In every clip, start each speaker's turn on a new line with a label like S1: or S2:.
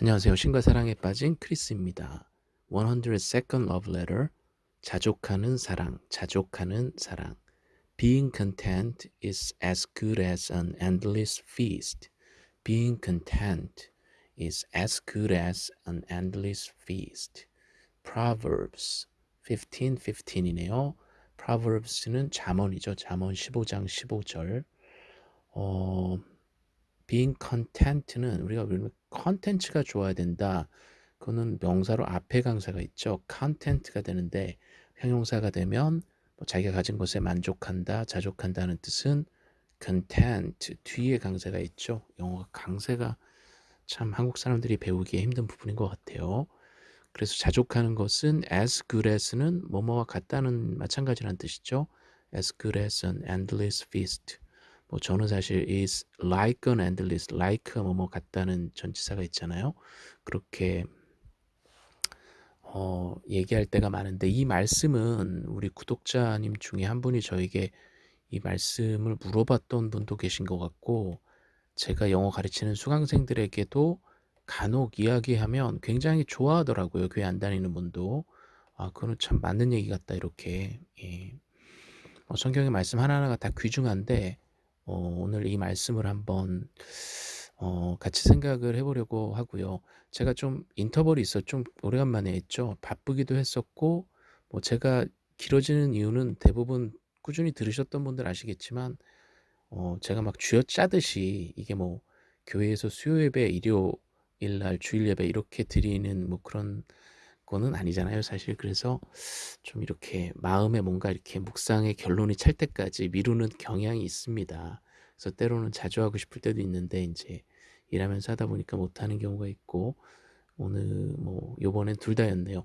S1: 안녕하세요. 신과 사랑에 빠진 크리스입니다. 102nd Love Letter 자족하는 사랑, 자족하는 사랑 Being content is as good as an endless feast. Being content is as good as an endless feast. Proverbs 15:15이네요. Proverbs는 잠언이죠. 잠언 15장 15절. 어 being content는 우리가 컨텐츠가 좋아야 된다. 그거는 명사로 앞에 강사가 있죠. content가 되는데 형용사가 되면 뭐 자기가 가진 것에 만족한다, 자족한다는 뜻은 content 뒤에 강세가 있죠. 영어가 강세가 참 한국 사람들이 배우기에 힘든 부분인 것 같아요. 그래서 자족하는 것은 as good as는 뭐뭐와 같다는 마찬가지란 뜻이죠. as good as an endless feast. 뭐 저는 사실 is like an endless, like 뭐뭐 같다는 전치사가 있잖아요. 그렇게 어, 얘기할 때가 많은데 이 말씀은 우리 구독자님 중에 한 분이 저에게 이 말씀을 물어봤던 분도 계신 것 같고 제가 영어 가르치는 수강생들에게도 간혹 이야기하면 굉장히 좋아하더라고요. 교회 안 다니는 분도. 아, 그건 참 맞는 얘기 같다, 이렇게. 예. 어, 성경의 말씀 하나하나가 다 귀중한데, 어, 오늘 이 말씀을 한번 어, 같이 생각을 해보려고 하고요. 제가 좀 인터벌이 있어 좀 오래간만에 했죠. 바쁘기도 했었고 뭐 제가 길어지는 이유는 대부분 꾸준히 들으셨던 분들 아시겠지만 어, 제가 막 쥐어짜듯이 이게 뭐 교회에서 수요 예배, 일요일 날 주일 예배 이렇게 드리는 뭐 그런 거는 아니잖아요, 사실. 그래서 좀 이렇게 마음에 뭔가 이렇게 묵상의 결론이 찰 때까지 미루는 경향이 있습니다. 그래서 때로는 자주 하고 싶을 때도 있는데 이제 일하면서 하다 보니까 못하는 경우가 있고 오늘 뭐 요번엔 둘 다였네요.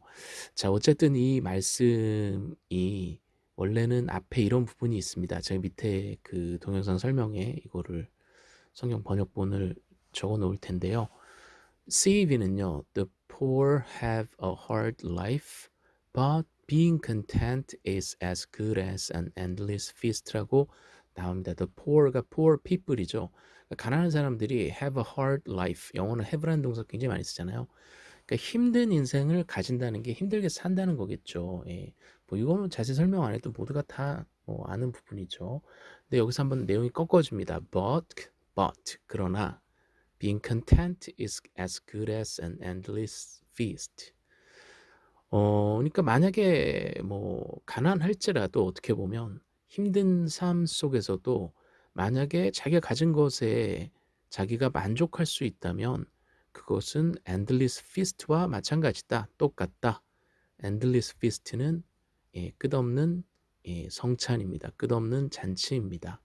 S1: 자 어쨌든 이 말씀이 원래는 앞에 이런 부분이 있습니다. 제가 밑에 그 동영상 설명에 이거를 성경 번역본을 적어 놓을 텐데요. CEV는요. Poor have a hard life, but being content is as good as an endless feast라고 나옵니다. The poor가 poor people이죠. 그러니까 가난한 사람들이 have a hard life. 영어는 have라는 동사 굉장히 많이 쓰잖아요. 그러니까 힘든 인생을 가진다는 게 힘들게 산다는 거겠죠. 예. 뭐 이거는 자세히 설명 안 해도 모두가 다 뭐 아는 부분이죠. 근데 여기서 한번 내용이 꺾어집니다. But, but 그러나 being content is as good as an endless feast. 어, 그러니까 만약에 뭐 가난할지라도 어떻게 보면 힘든 삶 속에서도 만약에 자기가 가진 것에 자기가 만족할 수 있다면 그것은 endless feast와 마찬가지다. 똑같다. endless feast는 예, 끝없는 예, 성찬입니다. 끝없는 잔치입니다.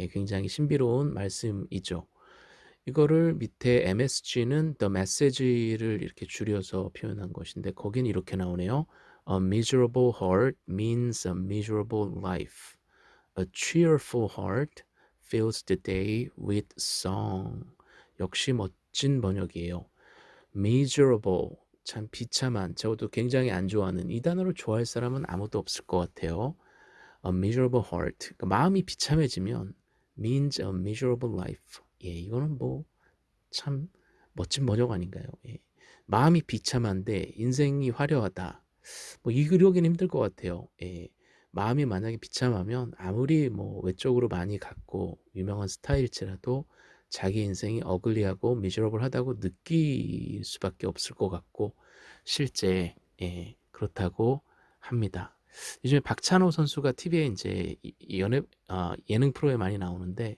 S1: 예, 굉장히 신비로운 말씀이죠. 이거를 밑에 MSG는 the message를 이렇게 줄여서 표현한 것인데 거긴 이렇게 나오네요. A miserable heart means a miserable life. A cheerful heart fills the day with song. 역시 멋진 번역이에요. miserable 참 비참한 저도 굉장히 안 좋아하는 이 단어를 좋아할 사람은 아무도 없을 것 같아요. A miserable heart 그러니까 마음이 비참해지면 means a miserable life. 예, 이거는 뭐 참 멋진 번역 아닌가요? 예. 마음이 비참한데 인생이 화려하다. 뭐 이 그려기는 힘들 것 같아요. 예. 마음이 만약에 비참하면 아무리 뭐 외적으로 많이 갖고 유명한 스타일일지라도 자기 인생이 어글리하고 미저러블하다고 느낄 수밖에 없을 것 같고 실제 예, 그렇다고 합니다. 요즘에 박찬호 선수가 TV에 이제 연애 아, 예능 프로에 많이 나오는데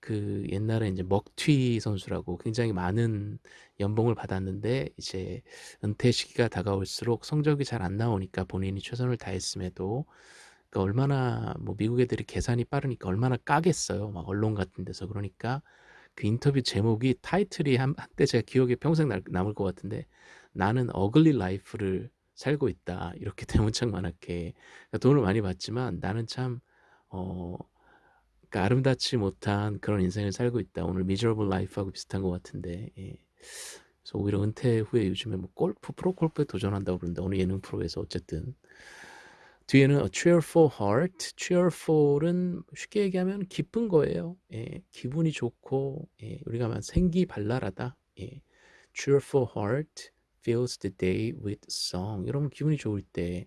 S1: 그 옛날에 이제 먹튀 선수라고 굉장히 많은 연봉을 받았는데 이제 은퇴 시기가 다가올수록 성적이 잘 안 나오니까 본인이 최선을 다했음에도 그러니까 얼마나 뭐 미국 애들이 계산이 빠르니까 얼마나 까겠어요. 막 언론 같은 데서 그러니까 그 인터뷰 제목이 타이틀이 한, 한때 제가 기억에 평생 날, 남을 것 같은데 나는 ugly life를 살고 있다 이렇게 대문짝만하게 그러니까 돈을 많이 받지만 나는 참 어, 그러니까 아름답지 못한 그런 인생을 살고 있다 오늘 miserable life하고 비슷한 것 같은데 예. 그래서 오히려 은퇴 후에 요즘에 뭐 골프 프로 골프에 도전한다고 그러는데 어느 예능 프로에서 어쨌든 뒤에는 a cheerful heart. cheerful은 쉽게 얘기하면 기쁜 거예요. 예, 기분이 좋고 예, 우리가 말 생기 발랄하다. 예, cheerful heart fills the day with song. 이러면 기분이 좋을 때,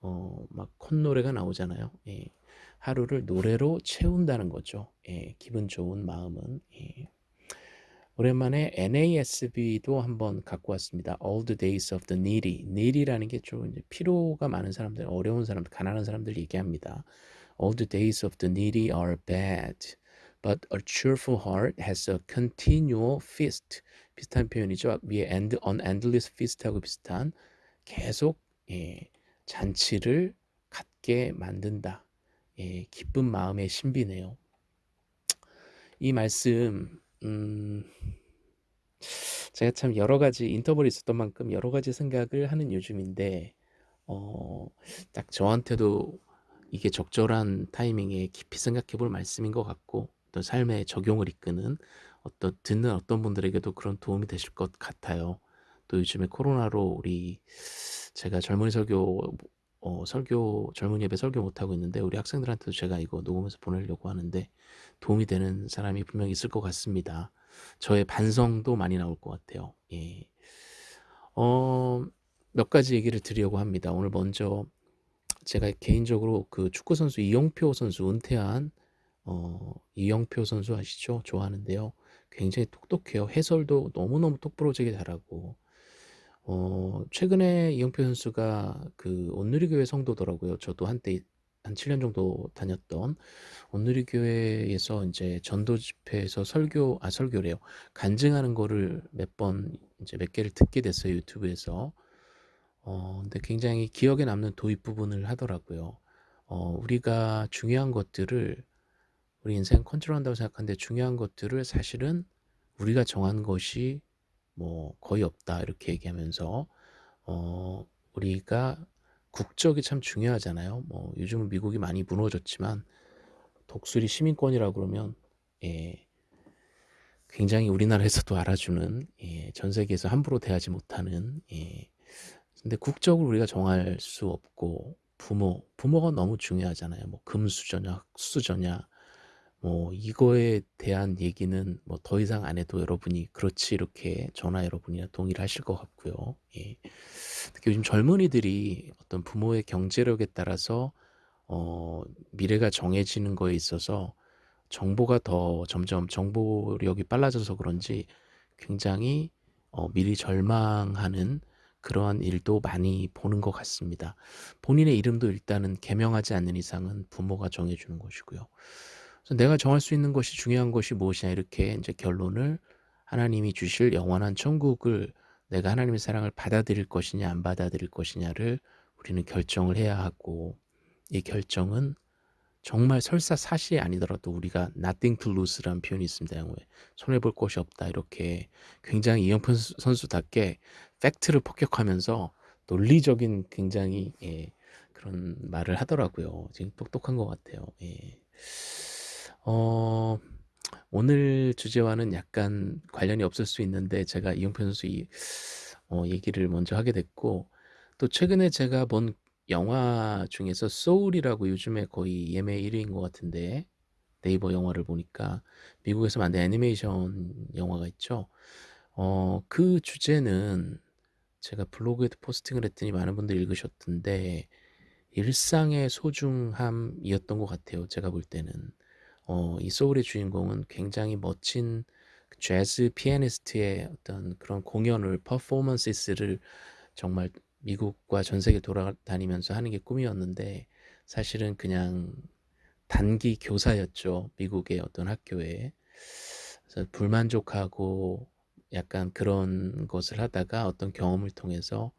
S1: 어, 막 콧노래가 나오잖아요. 예. 하루를 노래로 채운다는 거죠. 예. 기분 좋은 마음은. 예. 오랜만에 NASB도 한번 갖고 왔습니다. All the days of the needy. needy라는 게 좀 피로가 많은 사람들, 어려운 사람들, 가난한 사람들 얘기합니다. All the days of the needy are bad. But a cheerful heart has a continual feast. 비슷한 표현이죠. 위에 end, an endless feast하고 비슷한 계속 예, 잔치를 갖게 만든다. 예, 기쁜 마음의 신비네요. 이 말씀 음, 제가 참 여러 가지 인터벌이 있었던 만큼 여러 가지 생각을 하는 요즘인데 어, 딱 저한테도 이게 적절한 타이밍에 깊이 생각해 볼 말씀인 것 같고 어떤 삶의 적용을 이끄는 어떤 듣는 어떤 분들에게도 그런 도움이 되실 것 같아요. 또 요즘에 코로나로 우리 제가 젊은이 설교 어, 설교 젊은 예배 설교 못 하고 있는데 우리 학생들한테도 제가 이거 녹음해서 보내려고 하는데 도움이 되는 사람이 분명히 있을 것 같습니다. 저의 반성도 많이 나올 것 같아요. 예. 어, 몇 가지 얘기를 드리려고 합니다. 오늘 먼저 제가 개인적으로 그 축구 선수 이영표 선수 은퇴한 어, 이영표 선수 아시죠? 좋아하는데요. 굉장히 똑똑해요. 해설도 너무너무 똑부러지게 잘하고 어, 최근에 이영표 선수가 그 온누리교회 성도더라고요. 저도 한때 한 7년 정도 다녔던 온누리교회에서 이제 전도 집회에서 설교 아 설교래요. 간증하는 거를 몇 번 이제 몇 개를 듣게 됐어요. 유튜브에서. 어, 근데 굉장히 기억에 남는 도입 부분을 하더라고요. 어, 우리가 중요한 것들을 우리 인생 컨트롤한다고 생각하는데 중요한 것들을 사실은 우리가 정한 것이 뭐 거의 없다 이렇게 얘기하면서 어, 우리가 국적이 참 중요하잖아요. 뭐 요즘은 미국이 많이 무너졌지만 독수리 시민권이라 그러면 예, 굉장히 우리나라에서도 알아주는 예, 전 세계에서 함부로 대하지 못하는 예, 근데 국적을 우리가 정할 수 없고 부모 부모가 너무 중요하잖아요. 뭐 금수저냐 흑수저냐 뭐 이거에 대한 얘기는 뭐 더 이상 안 해도 여러분이 그렇지 이렇게 전화 여러분이나 동의를 하실 것 같고요. 예. 특히 요즘 젊은이들이 어떤 부모의 경제력에 따라서 어, 미래가 정해지는 거에 있어서 정보가 더 점점 정보력이 빨라져서 그런지 굉장히 어, 미리 절망하는 그러한 일도 많이 보는 것 같습니다. 본인의 이름도 일단은 개명하지 않는 이상은 부모가 정해주는 것이고요. 내가 정할 수 있는 것이 중요한 것이 무엇이냐 이렇게 이제 결론을 하나님이 주실 영원한 천국을 내가 하나님의 사랑을 받아들일 것이냐 안 받아들일 것이냐를 우리는 결정을 해야 하고 이 결정은 정말 설사 사실이 아니더라도 우리가 nothing to lose라는 표현이 있습니다. 손해볼 것이 없다 이렇게 굉장히 이영표 선수답게 팩트를 폭격하면서 논리적인 굉장히 예, 그런 말을 하더라고요. 지금 똑똑한 것 같아요. 예. 어, 오늘 주제와는 약간 관련이 없을 수 있는데 제가 이용표 선수 이 어, 얘기를 먼저 하게 됐고 또 최근에 제가 본 영화 중에서 소울이라고 요즘에 거의 예매 1위인 것 같은데 네이버 영화를 보니까 미국에서 만든 애니메이션 영화가 있죠. 어, 그 주제는 제가 블로그에도 포스팅을 했더니 많은 분들이 읽으셨던데 일상의 소중함이었던 것 같아요. 제가 볼 때는. 어, 이 소울의 주인공은 굉장히 멋진 재즈 피아니스트의 어떤 그런 공연을 퍼포먼스를 정말 미국과 전 세계 돌아다니면서 하는 게 꿈이었는데 사실은 그냥 단기 교사였죠. 미국의 어떤 학교에. 그래서 불만족하고 약간 그런 것을 하다가 어떤 경험을 통해서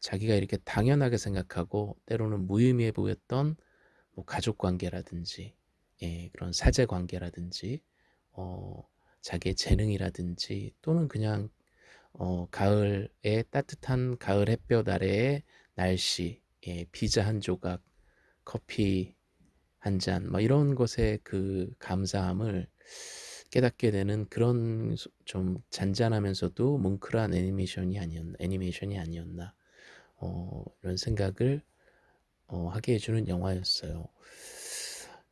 S1: 자기가 이렇게 당연하게 생각하고 때로는 무의미해 보였던 뭐 가족 관계라든지 예, 그런 사제 관계라든지 어, 자기의 재능이라든지 또는 그냥 어, 가을의 따뜻한 가을 햇볕 아래의 날씨, 예, 피자 한 조각, 커피 한 잔, 뭐 이런 것에 그 감사함을 깨닫게 되는 그런 좀 잔잔하면서도 뭉클한 애니메이션이 아니었나, 애니메이션이 아니었나, 어, 이런 생각을 어, 하게 해주는 영화였어요.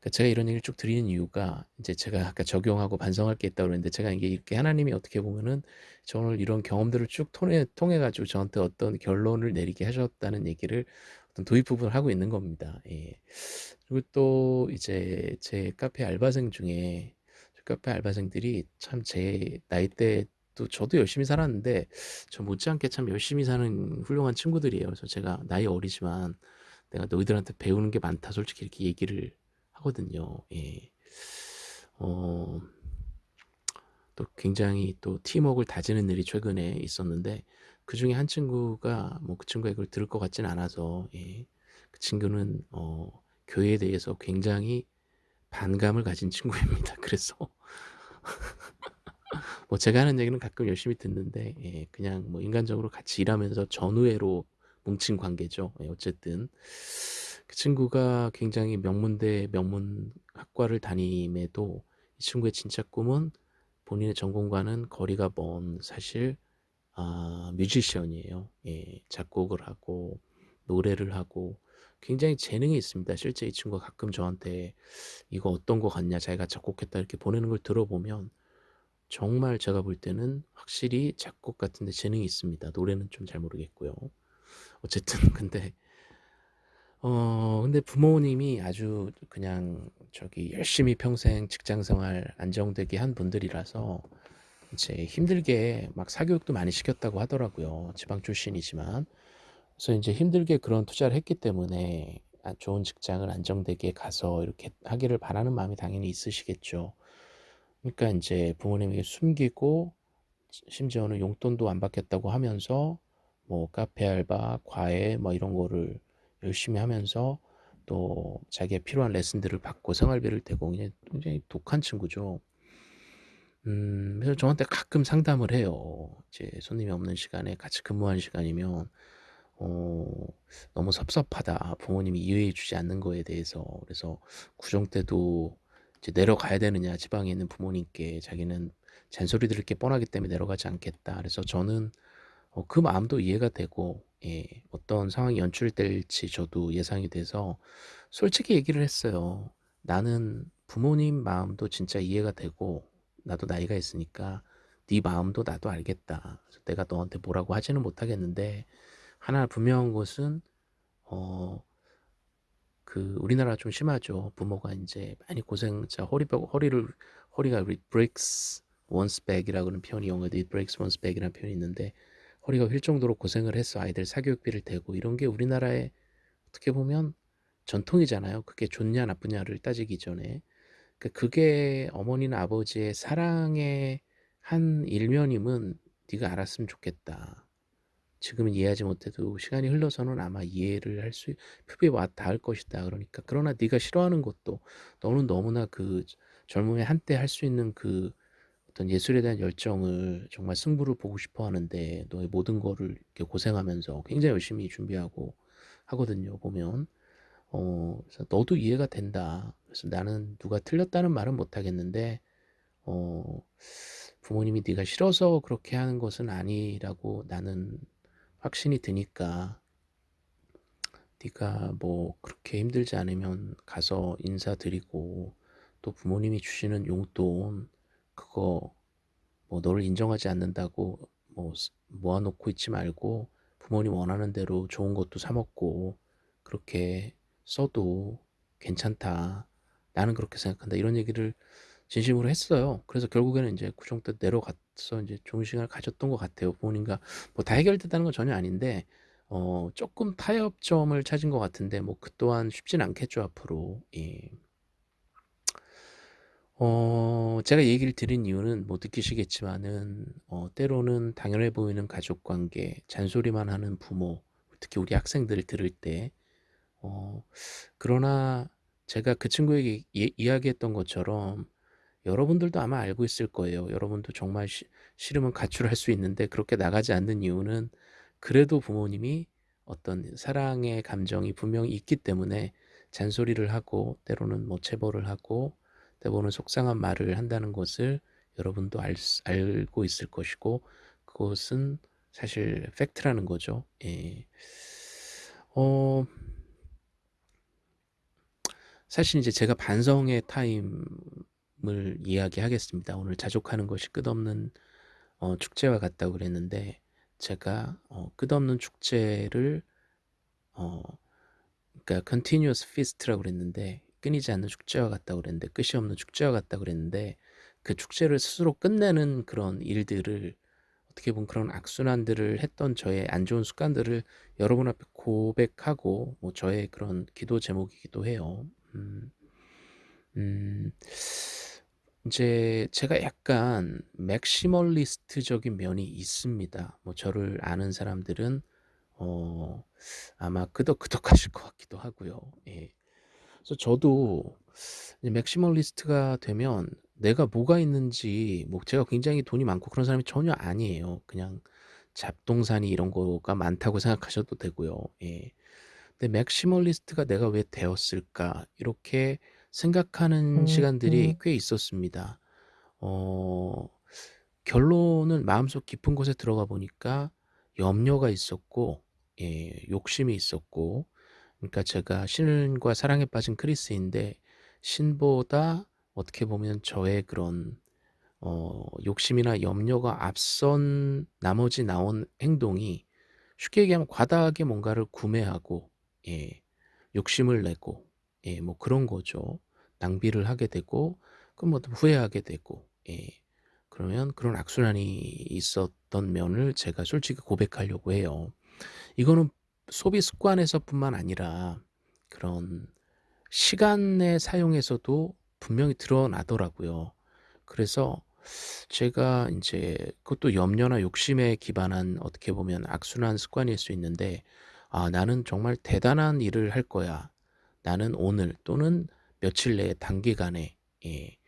S1: 그러니까 제가 이런 얘기를 쭉 드리는 이유가 인제 제가 아까 적용하고 반성할 게 있다고 그랬는데 제가 이게 이렇게 하나님이 어떻게 보면은 저를 이런 경험들을 쭉 통해 통해 가지고 저한테 어떤 결론을 내리게 하셨다는 얘기를 어떤 도입 부분을 하고 있는 겁니다. 예. 그리고 또 이제 제 카페 알바생 중에 저 카페 알바생들이 참 제 나이대도 저도 열심히 살았는데 저 못지않게 참 열심히 사는 훌륭한 친구들이에요. 그래서 제가 "나이 어리지만 내가 너희들한테 배우는 게 많다." 솔직히 이렇게 얘기를 하거든요. 예. 어 또 굉장히 또 팀웍을 다지는 일이 최근에 있었는데 그 중에 한 친구가 뭐 그 친구가 이걸 들을 것 같진 않아서 예. 그 친구는 어 교회에 대해서 굉장히 반감을 가진 친구입니다. 그래서 뭐 제가 하는 얘기는 가끔 열심히 듣는데 예 그냥 뭐 인간적으로 같이 일하면서 전우애로 뭉친 관계죠. 예 어쨌든 그 친구가 굉장히 명문대 명문학과를 다님에도 이 친구의 진짜 꿈은 본인의 전공과는 거리가 먼 사실 아 뮤지션이에요. 예. 작곡을 하고 노래를 하고 굉장히 재능이 있습니다. 실제 이 친구가 가끔 저한테 "이거 어떤 거 같냐. 자기가 작곡했다." 이렇게 보내는 걸 들어보면 정말 제가 볼 때는 확실히 작곡 같은 데 재능이 있습니다. 노래는 좀 잘 모르겠고요. 어쨌든 근데 어 근데 부모님이 아주 그냥 저기 열심히 평생 직장 생활 안정되게 한 분들이라서 이제 힘들게 막 사교육도 많이 시켰다고 하더라고요, 지방 출신이지만. 그래서 인제 힘들게 그런 투자를 했기 때문에 아 좋은 직장을 안정되게 가서 이렇게 하기를 바라는 마음이 당연히 있으시겠죠. 그러니까 인제 부모님에게 숨기고 시 심지어는 용돈도 안 받겠다고 하면서 뭐 카페 알바, 과외 뭐 이런 거를 열심히 하면서 또 자기의 필요한 레슨들을 받고 생활비를 대고 그냥 굉장히 독한 친구죠. 음 그래서 저한테 가끔 상담을 해요. 이제 손님이 없는 시간에 같이 근무하는 시간이면 어 "너무 섭섭하다. 부모님이 이해해 주지 않는 거에 대해서." 그래서 구정 때도 이제 "내려가야 되느냐 지방에 있는 부모님께. 자기는 잔소리 들을 게 뻔하기 때문에 내려가지 않겠다." 그래서 저는 어 그 마음도 이해가 되고 예 어떤 상황이 연출될지 저도 예상이 돼서 솔직히 얘기를 했어요. "나는 부모님 마음도 진짜 이해가 되고 나도 나이가 있으니까 네 마음도 나도 알겠다. 내가 너한테 뭐라고 하지는 못하겠는데 하나 분명한 것은 어 그 우리나라가 좀 심하죠. 부모가 인제 많이 고생 진짜 허리 뼈 허리를 허리가 it breaks one's back이라고 그러는 표현이 영어에도 it breaks one's back이라는 표현이 있는데 허리가 휠 정도로 고생을 해서 아이들 사교육비를 대고 이런 게 우리나라의 어떻게 보면 전통이잖아요. 그게 좋냐 나쁘냐를 따지기 전에. 그 그게 어머니나 아버지의 사랑의 한 일면임은 네가 알았으면 좋겠다. 지금은 이해하지 못해도 시간이 흘러서는 아마 이해를 할수 품에 와 닿을 것이다. 그러니까 그러나 네가 싫어하는 것도 너는 너무나 그 젊음의 한때 할 수 있는 그 어떤 예술에 대한 열정을 정말 승부를 보고 싶어 하는데 너의 모든 거를 이렇게 고생하면서 굉장히 열심히 준비하고 하거든요, 보면. 어 그래서 "너도 이해가 된다. 그래서 나는 누가 틀렸다는 말은 못 하겠는데 어 부모님이 네가 싫어서 그렇게 하는 것은 아니라고 나는 확신이 드니까 네가 뭐 그렇게 힘들지 않으면 가서 인사드리고 또 부모님이 주시는 용돈 그거 뭐 너를 인정하지 않는다고 뭐쓰 모아 놓고 있지 말고 부모님 원하는 대로 좋은 것도 사 먹고 그렇게 써도 괜찮다. 나는 그렇게 생각한다." 이런 얘기를 진심으로 했어요. 그래서 결국에는 인제 구정 때 내려가서 인제 좋은 시간을 가졌던 것 같아요. 부모님과 뭐 다 해결됐다는 건 전혀 아닌데 어 쪼끔 타협점을 찾은 것 같은데 뭐 그 또한 쉽진 않겠죠, 앞으로. 예. 어 제가 얘기를 드린 이유는 뭐 느끼시겠지만은 어 때로는 당연해 보이는 가족 관계, 잔소리만 하는 부모, 특히 우리 학생들 들을 때 어 그러나 제가 그 친구에게 이 이야기했던 것처럼 여러분들도 아마 알고 있을 거예요. 여러분도 정말 시 싫으면 가출할 수 있는데 그렇게 나가지 않는 이유는 그래도 부모님이 어떤 사랑의 감정이 분명히 있기 때문에 잔소리를 하고 때로는 뭐 체벌을 하고 때로는 속상한 말을 한다는 것을 여러분도 알수 알고 있을 것이고 그것은 사실 fact라는 거죠. 예. 어 사실 이제 제가 반성의 타임을 이야기하겠습니다. 오늘 자족하는 것이 끝없는 어 축제와 같다고 그랬는데 제가 어 끝없는 축제를 어 그러니까 continuous feast라고 그랬는데 끊이지 않는 축제와 같다고 그랬는데 끝이 없는 축제와 같다고 그랬는데 그 축제를 스스로 끝내는 그런 일들을 어떻게 보면 그런 악순환들을 했던 저의 안 좋은 습관들을 여러분 앞에 고백하고 뭐 저의 그런 기도 제목이기도 해요. 음. 음. 인제 제가 약간 맥시멀리스트적인 면이 있습니다. 뭐 저를 아는 사람들은 어 아마 끄덕끄덕하실 것 같기도 하고요. 예. 그래서 저도 maximalist가 되면 내가 뭐가 있는지 뭐 제가 굉장히 돈이 많고 그런 사람이 전혀 아니에요. 그냥 잡동사니 이런 거가 많다고 생각하셔도 되고요. 예. 근데 'maximalist가 내가 왜 되었을까?' 이렇게 생각하는 시간들이 꽤 있었습니다. 어 결론은 마음속 깊은 곳에 들어가 보니까 염려가 있었고 예 욕심이 있었고 그러니까 제가 신과 사랑에 빠진 크리스인데 신보다 어떻게 보면 저의 그런 어 욕심이나 염려가 앞선 나머지 나온 행동이 쉽게 얘기하면 과다하게 뭔가를 구매하고 예 욕심을 내고 예 뭐 그런 거죠. 낭비를 하게 되고 그럼 뭐 후회하게 되고 예 그러면 그런 악순환이 있었던 면을 제가 솔직히 고백하려고 해요. 이거는 소비 습관에서뿐만 아니라 그런 시간의 사용에서도 분명히 드러나더라고요. 그래서 제가 인제 그것도 염려나 욕심에 기반한 어떻게 보면 악순환 습관일 수 있는데 '아 나는 정말 대단한 일을 할 거야. 나는 오늘 또는 며칠 내에 단기간에' 예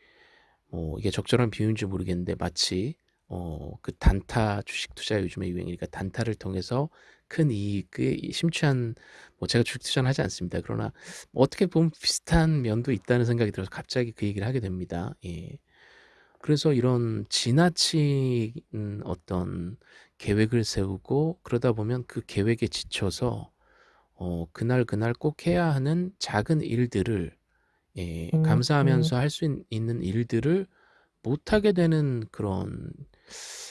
S1: 뭐 이게 적절한 비유인지 모르겠는데 마치 어 그 단타 주식 투자 요즘에 유행이니까 단타를 통해서 큰 이익에 심취한 뭐 제가 주식 투자는 하지 않습니다. 그러나 뭐 어떻게 보면 비슷한 면도 있다는 생각이 들어서 갑자기 그 얘기를 하게 됩니다. 예. 그래서 이런 지나친 어떤 계획을 세우고 그러다 보면 그 계획에 지쳐서 어 그날, 그날 꼭 해야 하는 작은 일들을 예 감사하면서 할수 있는 일들을 못 하게 되는 그런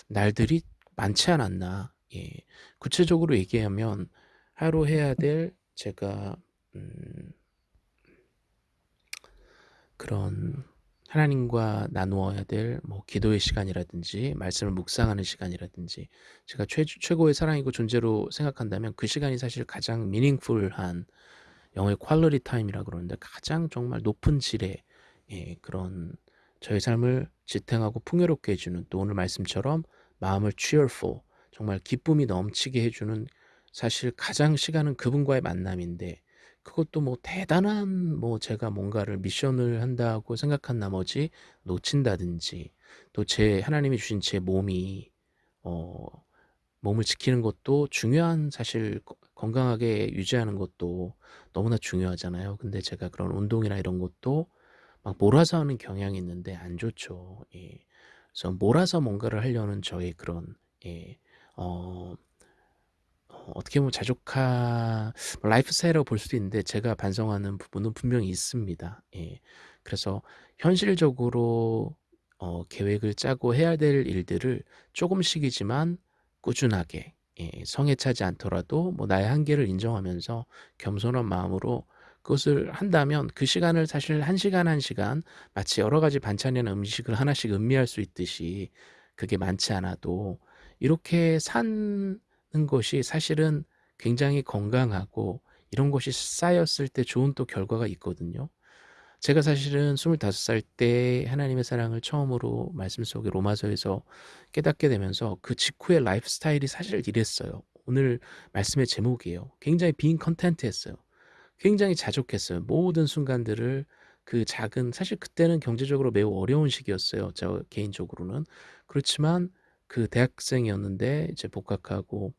S1: 날들이 많지 않았나. 예. 구체적으로 얘기하면 하루 해야 될 제가 음 그런 하나님과 나누어야 될 뭐 기도의 시간이라든지 말씀을 묵상하는 시간이라든지 제가 최 최고의 사랑이고 존재로 생각한다면 그 시간이 사실 가장 meaningful한 영어의 quality time이라고 그러는데 가장 정말 높은 질의 예 그런 저의 삶을 지탱하고 풍요롭게 해 주는 또 오늘 말씀처럼 마음을 cheerful 정말 기쁨이 넘치게 해 주는 사실 가장 시간은 그분과의 만남인데 그것도 뭐 대단한 뭐 제가 뭔가를 미션을 한다고 생각한 나머지 놓친다든지 또 제 하나님이 주신 제 몸이 어 몸을 지키는 것도 중요한 사실 거 건강하게 유지하는 것도 너무나 중요하잖아요. 근데 제가 그런 운동이나 이런 것도 막 몰아서 하는 경향이 있는데 안 좋죠. 예. 그래서 몰아서 뭔가를 하려는 저의 그런 예 어어 어떻게 보면 자족하 뭐 라이프 스타일이라고 볼 수도 있는데 제가 반성하는 부분은 분명히 있습니다. 예. 그래서 현실적으로 어 계획을 짜고 해야 될 일들을 쪼금씩이지만 꾸준하게 예 성에 차지 않더라도 뭐 나의 한계를 인정하면서 겸손한 마음으로 그것을 한다면 그 시간을 사실 1 시간, 1 시간 마치 여러 가지 반찬이나 음식을 하나씩 음미할 수 있듯이 그게 많지 않아도 이렇게 사는 것이 사실은 굉장히 건강하고 이런 것이 쌓였을 때 좋은 또 결과가 있거든요. 제가 사실은 25살 때 하나님의 사랑을 처음으로 말씀 속에 로마서에서 깨닫게 되면서 그 직후의 라이프 스타일이 사실 이랬어요. 오늘 말씀의 제목이에요. 굉장히 being content했어요. 굉장히 자족했어요. 모든 순간들을 그 작은 사실 그때는 경제적으로 매우 어려운 시기였어요, 저 개인적으로는. 그렇지만 그 대학생이었는데 이제 복학하고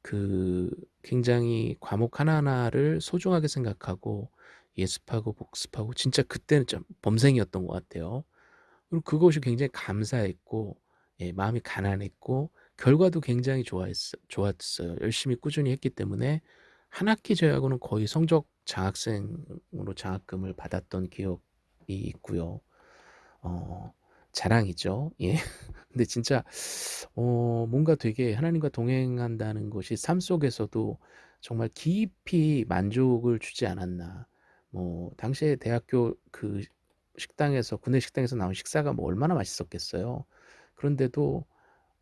S1: 그 굉장히 과목 하나하나를 소중하게 생각하고 예습하고 복습하고 진짜 그때는 좀 범생이었던 것 같아요. 그리고 그것이 굉장히 감사했고 예 마음이 가난했고 결과도 굉장히 좋아했어 좋았어요. 열심히 꾸준히 했기 때문에 한 학기 제외하고는 거의 성적 장학생으로 장학금을 받았던 기억이 있고요. 어 자랑이죠. 예. 근데 진짜 어 뭔가 되게 하나님과 동행한다는 것이 삶 속에서도 정말 깊이 만족을 주지 않았나. 뭐 당시에 대학교 그 식당에서 구내 식당에서 나온 식사가 뭐 얼마나 맛있었겠어요. 그런데도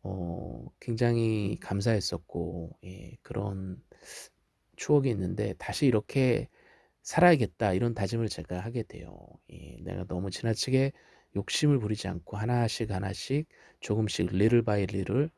S1: 어 굉장히 감사했었고 예 그런 추억이 있는데 '다시 이렇게 살아야겠다.' 이런 다짐을 제가 하게 돼요. 예 내가 너무 지나치게 욕심을 부리지 않고 하나씩 하나씩 조금씩 little by little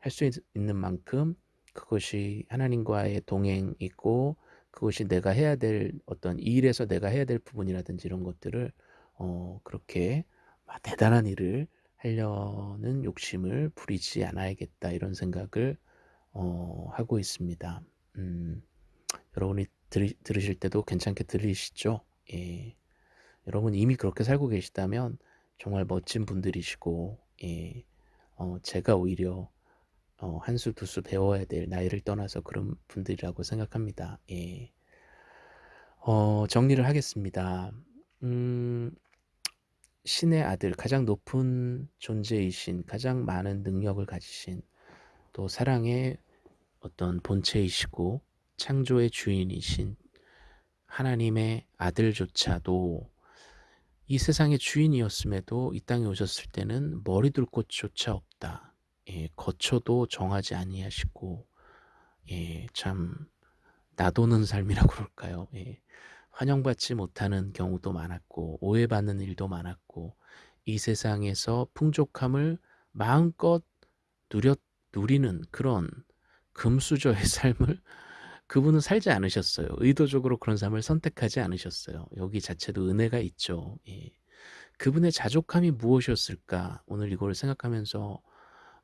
S1: 할수 있는 만큼 그것이 하나님과의 동행이고 그것이 내가 해야 될 어떤 일에서 내가 해야 될 부분이라든지 이런 것들을 어 그렇게 막 '대단한 일을 하려는 욕심을 부리지 않아야겠다.' 이런 생각을 어 하고 있습니다. 음 여러분이 들으 들으실 때도 괜찮게 들리시죠? 예. 여러분 이미 그렇게 살고 계시다면 정말 멋진 분들이시고 예 어 제가 오히려 어 한 수 두 수 배워야 될 나이를 떠나서 그런 분들이라고 생각합니다. 예. 어 정리를 하겠습니다. 음 신의 아들 가장 높은 존재이신 가장 많은 능력을 가지신 또 사랑의 어떤 본체이시고 창조의 주인이신 하나님의 아들조차도 이 세상의 주인이었음에도 이 땅에 오셨을 때는 머리 둘 곳조차 없다. 예, 거처도 정하지 아니하시고 예, 참 나도는 삶이라고 그럴까요? 예, 환영받지 못하는 경우도 많았고 오해받는 일도 많았고 이 세상에서 풍족함을 마음껏 누렸 누리는 그런 금수저의 삶을 그분은 살지 않으셨어요. 의도적으로 그런 삶을 선택하지 않으셨어요. 여기 자체도 은혜가 있죠. 예. 그분의 자족함이 무엇이었을까? 오늘 이걸 생각하면서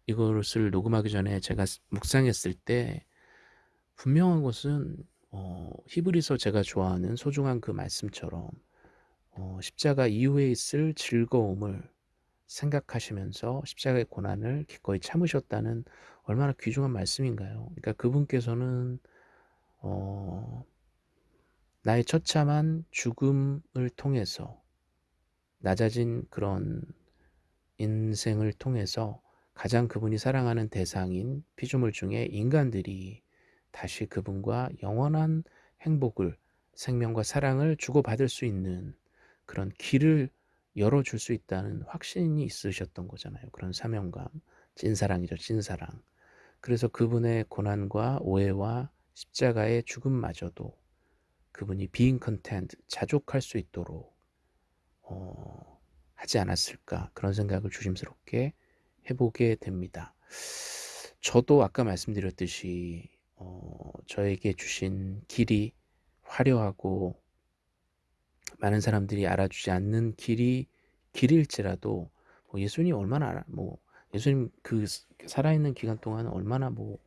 S1: 이것을 녹음하기 전에 제가 묵상했을 때 분명한 것은 어, 히브리서 제가 좋아하는 소중한 그 말씀처럼 어, 십자가 이후에 있을 즐거움을 생각하시면서 십자가의 고난을 기꺼이 참으셨다는 얼마나 귀중한 말씀인가요? 그러니까 그분께서는 어, 나의 처참한 죽음을 통해서 낮아진 그런 인생을 통해서 가장 그분이 사랑하는 대상인 피조물 중에 인간들이 다시 그분과 영원한 행복을 생명과 사랑을 주고받을 수 있는 그런 길을 열어줄 수 있다는 확신이 있으셨던 거잖아요. 그런 사명감, 찐사랑이죠, 찐사랑. 그래서 그분의 고난과 오해와 십자가의 죽음마저도 그분이 being content, 자족할 수 있도록 어, 하지 않았을까 그런 생각을 조심스럽게 해보게 됩니다. 저도 아까 말씀드렸듯이 어, 저에게 주신 길이 화려하고 많은 사람들이 알아주지 않는 길이 길일지라도 뭐 예수님 얼마나 뭐 예수님 그 살아있는 기간 동안 얼마나 뭐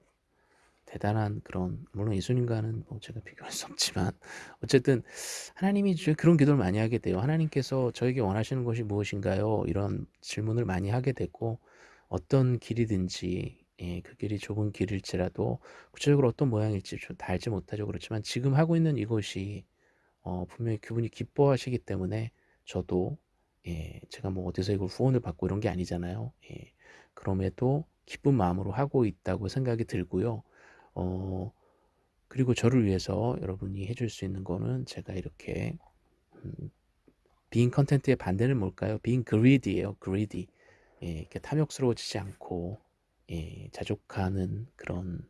S1: 대단한 그런 물론 예수님과는 뭐 제가 비교할 수 없지만 어쨌든 하나님이 그런 기도를 많이 하게 돼요. 하나님께서 저에게 원하시는 것이 무엇인가요? 이런 질문을 많이 하게 되고 어떤 길이든지 예, 그 길이 좁은 길일지라도 구체적으로 어떤 모양일지 다 알지 못하죠. 그렇지만 지금 하고 있는 이것이 어, 분명히 그분이 기뻐하시기 때문에 저도 예, 제가 뭐 어디서 이걸 후원을 받고 이런 게 아니잖아요. 예, 그럼에도 기쁜 마음으로 하고 있다고 생각이 들고요. 어, 그리고 저를 위해서 여러분이 해줄 수 있는 거는 제가 이렇게 음, content의 반대는 뭘까요? being greedy예요. greedy. 예, 이렇게 탐욕스러워지지 않고 예, 자족하는 그런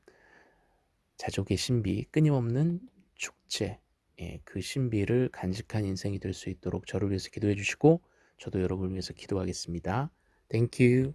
S1: 자족의 신비, 끊임없는 축제, 예, 그 신비를 간직한 인생이 될 수 있도록 저를 위해서 기도해 주시고 저도 여러분을 위해서 기도하겠습니다. Thank you.